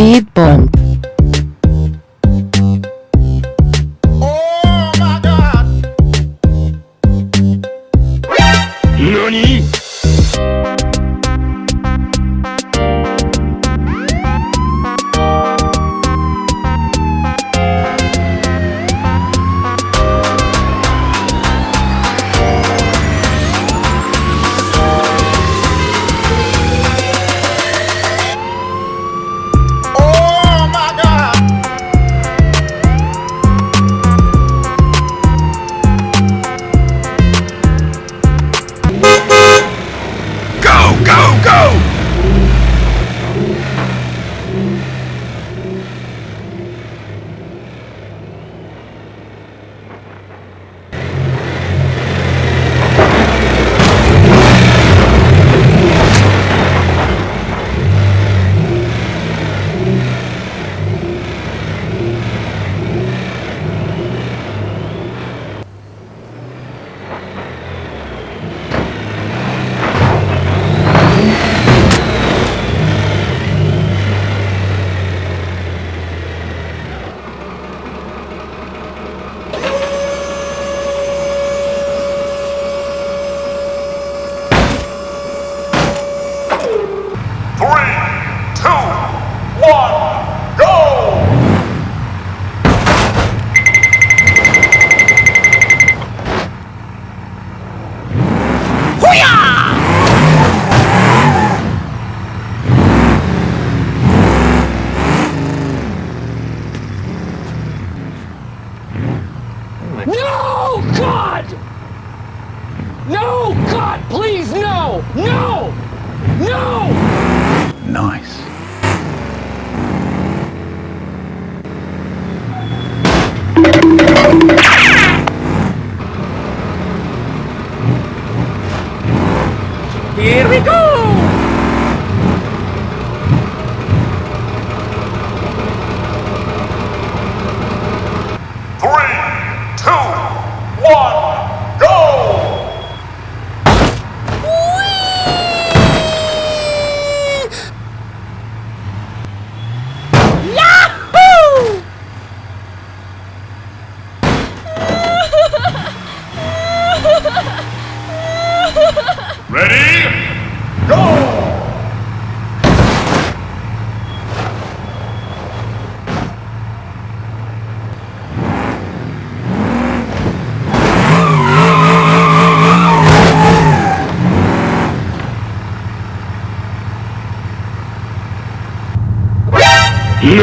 Speed bump. Oh my god! 何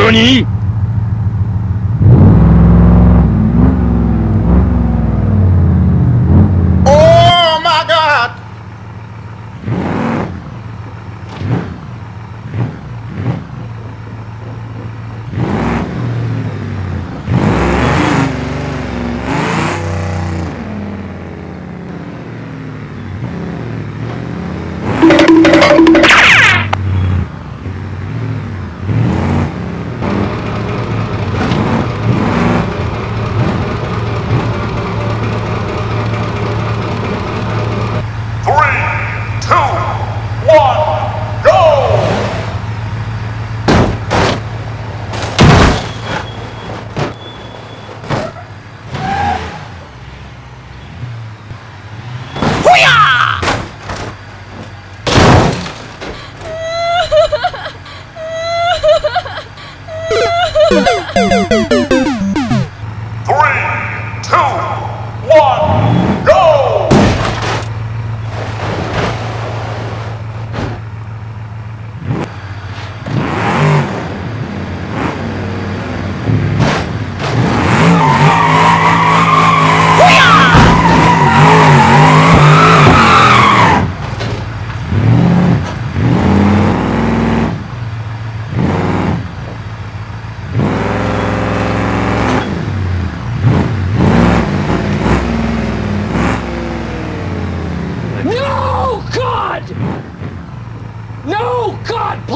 NANI? No, God,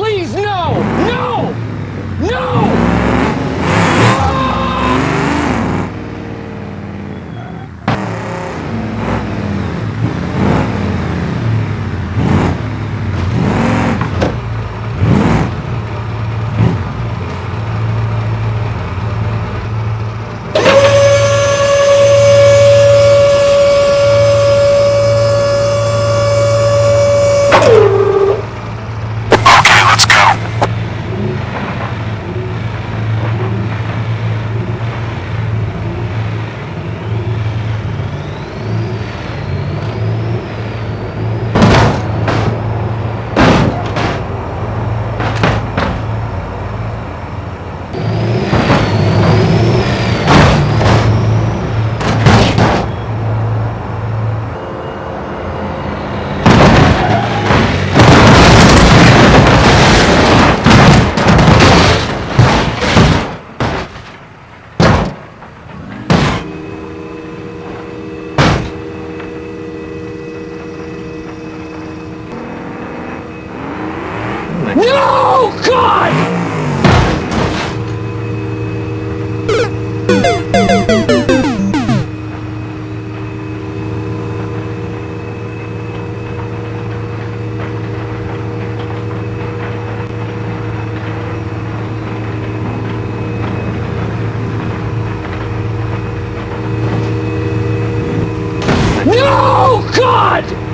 please, God!